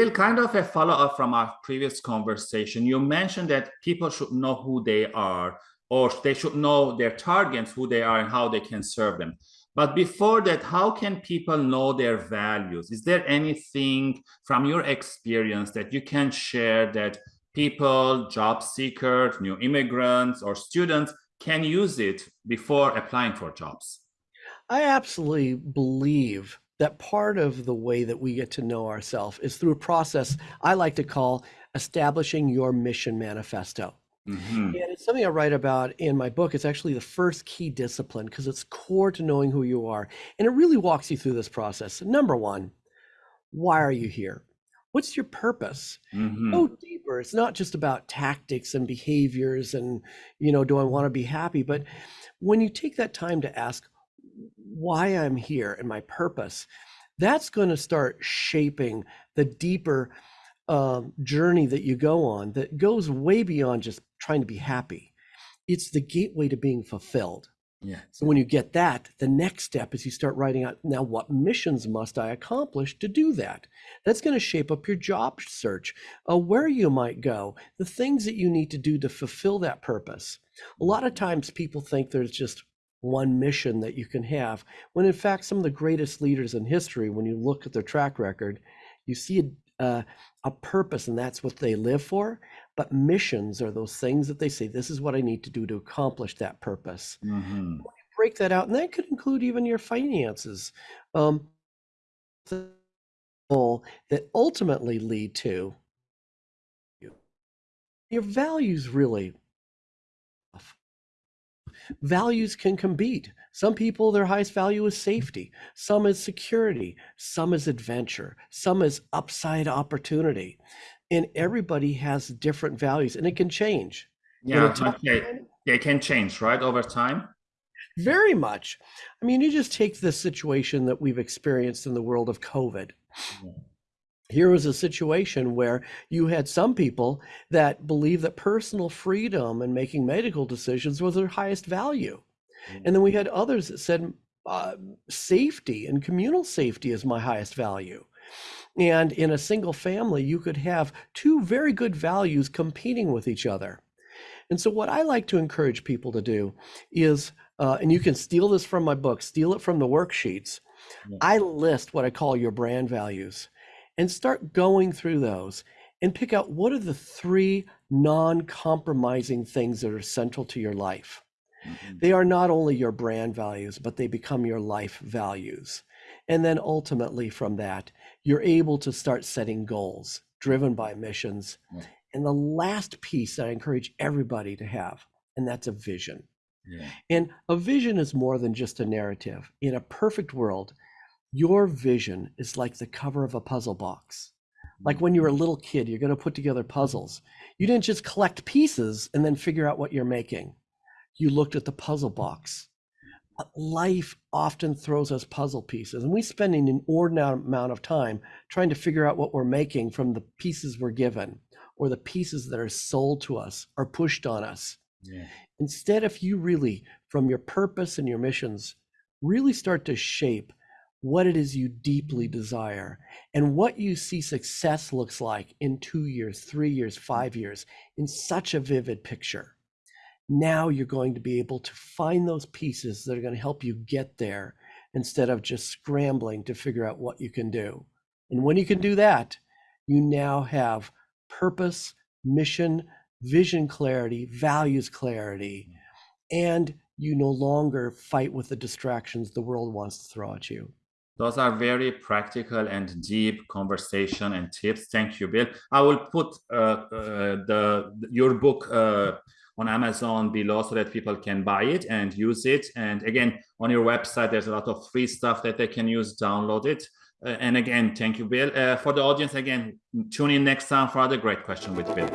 Bill, kind of a follow-up from our previous conversation. You mentioned that people should know who they are, or they should know their targets, who they are, and how they can serve them. But before that, how can people know their values? Is there anything from your experience that you can share that people, job seekers, new immigrants, or students can use it before applying for jobs? I absolutely believe that part of the way that we get to know ourselves is through a process I like to call establishing your mission manifesto. Mm-hmm. And it's something I write about in my book. It's actually the first key discipline because it's core to knowing who you are. And it really walks you through this process. Number one, why are you here? What's your purpose? Mm-hmm. Go deeper. It's not just about tactics and behaviors and, you know, do I want to be happy? But when you take that time to ask why I'm here and my purpose, that's going to start shaping the deeper um, journey that you go on that goes way beyond just trying to be happy. It's the gateway to being fulfilled. Yeah. So when you get that, the next step is you start writing out now what missions must I accomplish to do that? That's going to shape up your job search, uh, where you might go, the things that you need to do to fulfill that purpose. A lot of times people think there's just one mission that you can have, when in fact, some of the greatest leaders in history, when you look at their track record, you see a, a, a purpose and that's what they live for. But missions are those things that they say, this is what I need to do to accomplish that purpose. Mm-hmm. Break that out, and that could include even your finances. Um, that ultimately lead to your values really values can compete. Some people, their highest value is safety, some is security, some is adventure, some is upside opportunity. And everybody has different values and it can change. Yeah, okay. They can change, right, over time? Very much. I mean, you just take the situation that we've experienced in the world of COVID. Yeah here was a situation where you had some people that believed that personal freedom and making medical decisions was their highest value. Mm-hmm. And then we had others that said uh, safety and communal safety is my highest value. And in a single family, you could have two very good values competing with each other. And so, what I like to encourage people to do is, uh, and you can steal this from my book, steal it from the worksheets. Yeah. I list what I call your brand values and start going through those and pick out what are the three non-compromising things that are central to your life. Mm-hmm. They are not only your brand values, but they become your life values. And then ultimately from that, you're able to start setting goals driven by missions. And the last piece that I encourage everybody to have, and that's a vision. Yeah. And a vision is more than just a narrative. In a perfect world, your vision is like the cover of a puzzle box. Like when you were a little kid, you're going to put together puzzles. You didn't just collect pieces and then figure out what you're making. You looked at the puzzle box. Life often throws us puzzle pieces, and we spend an inordinate amount of time trying to figure out what we're making from the pieces we're given or the pieces that are sold to us or pushed on us. Yeah. Instead, if you really, from your purpose and your missions, really start to shape what it is you deeply desire and what you see success looks like in two years, three years, five years in such a vivid picture. Now you're going to be able to find those pieces that are going to help you get there instead of just scrambling to figure out what you can do. And when you can do that, you now have purpose, mission, vision clarity, values clarity, mm. and you no longer fight with the distractions the world wants to throw at you. Those are very practical and deep conversation and tips. Thank you, Bill. I will put uh, uh, the your book uh, on Amazon below so that people can buy it and use it. And again, on your website, there's a lot of free stuff that they can use, download it. Uh, and again, thank you, Bill. Uh, for the audience, again, tune in next time for other great question with Bill.